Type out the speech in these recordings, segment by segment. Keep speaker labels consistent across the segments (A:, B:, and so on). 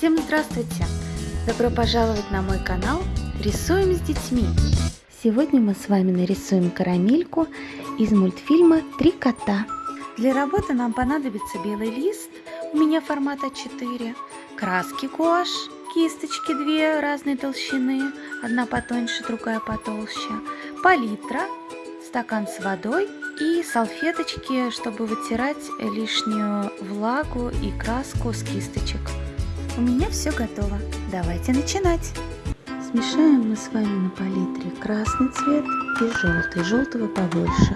A: Всем здравствуйте! Добро пожаловать на мой канал Рисуем с детьми! Сегодня мы с вами нарисуем карамельку из мультфильма «Три кота». Для работы нам понадобится белый лист, у меня формат А4, краски гуашь, кисточки две разной толщины, одна потоньше, другая потолще, палитра, стакан с водой и салфеточки, чтобы вытирать лишнюю влагу и краску с кисточек. У меня все готово. Давайте начинать. Смешаем мы с вами на палитре красный цвет и желтый, желтого побольше.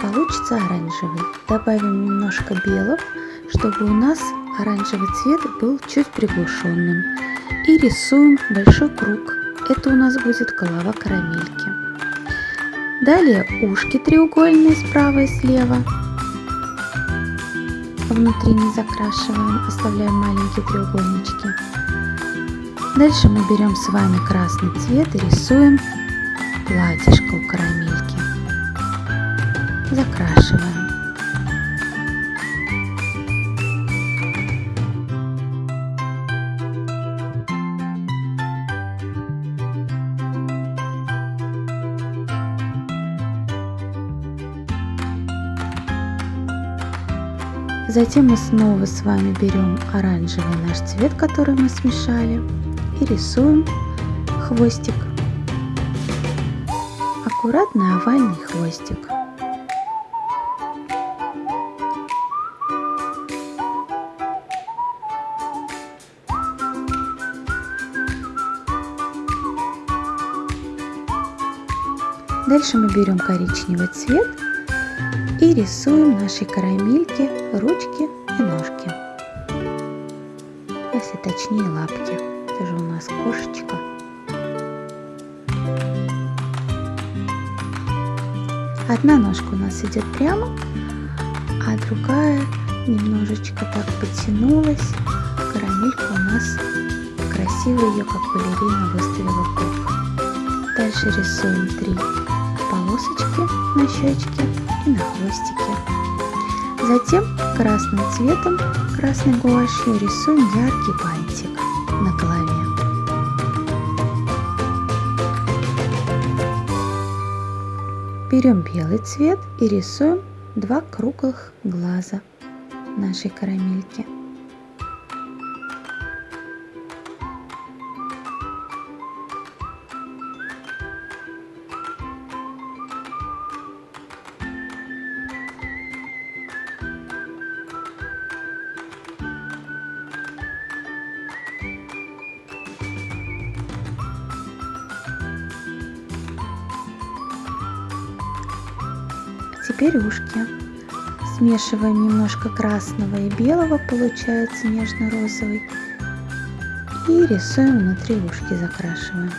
A: Получится оранжевый. Добавим немножко белого, чтобы у нас оранжевый цвет был чуть приглушенным. И рисуем большой круг. Это у нас будет голова карамельки. Далее ушки треугольные справа и слева. Внутри не закрашиваем, оставляем маленькие треугольнички. Дальше мы берем с вами красный цвет и рисуем платьишко у карамельки. Закрашиваем. Затем мы снова с вами берем оранжевый наш цвет, который мы смешали, и рисуем хвостик. Аккуратный овальный хвостик. Дальше мы берем коричневый цвет и рисуем нашей карамельке ручки и ножки. Если точнее лапки. Это же у нас кошечка. Одна ножка у нас идет прямо, а другая немножечко так потянулась. Карамелька у нас красиво ее, как балерина, выставила бок. Дальше рисуем три полосочки на щечке и на хвостике. Затем красным цветом, красной гуашью рисуем яркий бантик на голове. Берем белый цвет и рисуем два круглых глаза нашей карамельки. Теперь ушки. Смешиваем немножко красного и белого, получается нежно-розовый. И рисуем внутри ушки, закрашиваем.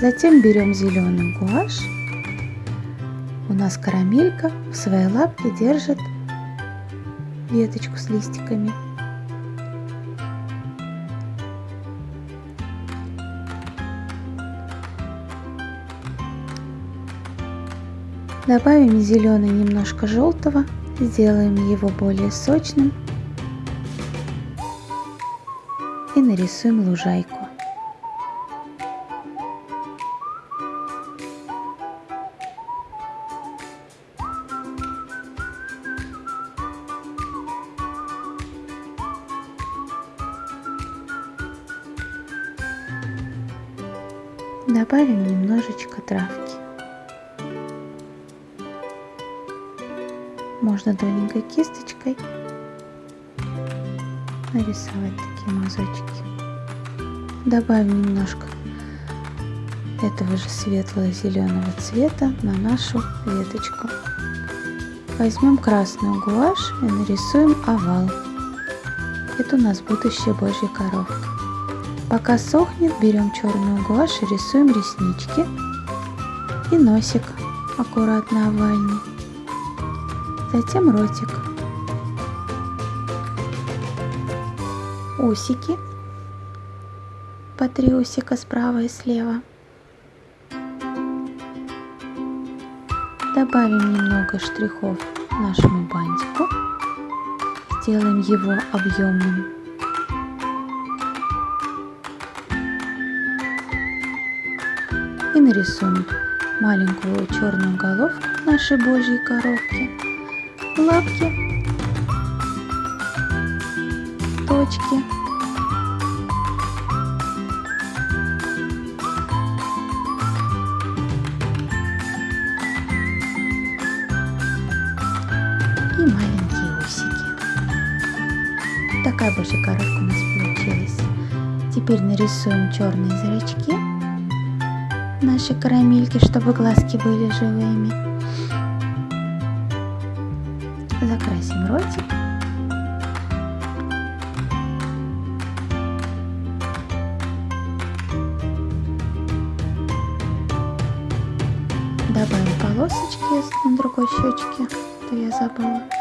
A: Затем берем зеленый гуашь. У нас карамелька в своей лапке держит веточку с листиками. Добавим зеленый немножко желтого, сделаем его более сочным и нарисуем лужайку. Добавим немножечко травки. Можно тоненькой кисточкой нарисовать такие мазочки. Добавим немножко этого же светлого зеленого цвета на нашу веточку. Возьмем красную гуашь и нарисуем овал. Это у нас будущая божья коровка. Пока сохнет, берем черную гуашь и рисуем реснички и носик аккуратно овальный затем ротик, усики, по три усика справа и слева. Добавим немного штрихов нашему бантику, сделаем его объемным. И нарисуем маленькую черную головку нашей божьей коровки лапки, точки. И маленькие усики. Такая божья коровка у нас получилась. Теперь нарисуем черные зрачки нашей карамельки, чтобы глазки были живыми. Закрасим ротик. Добавим полосочки на другой щечке, то я забыла.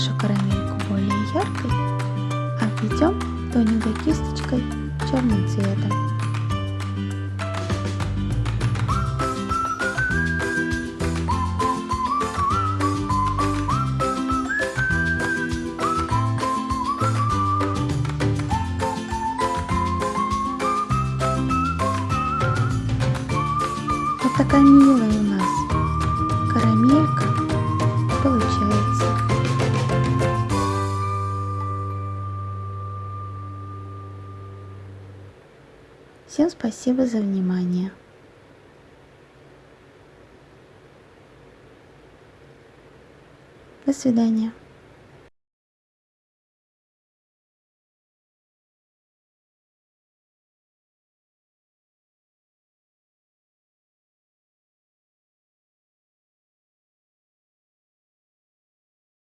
A: Нашу карамельку более яркой, обведем тоненькой кисточкой черным цветом. Вот такая милая Всем спасибо за внимание. До свидания.